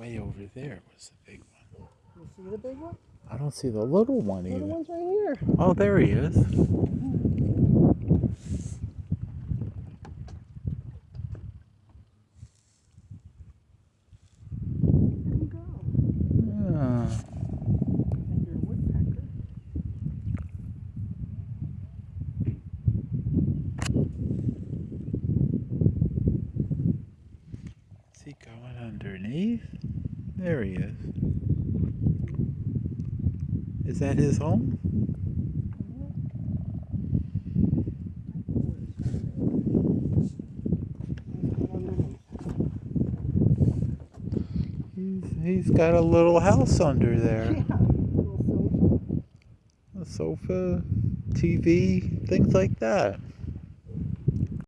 over there was the big one. You see the big one? I don't see the little one The little either. one's right here. Oh, there he is. Is underneath? There he is. Is that his home? He's, he's got a little house under there. Yeah, little sofa. A sofa, TV, things like that.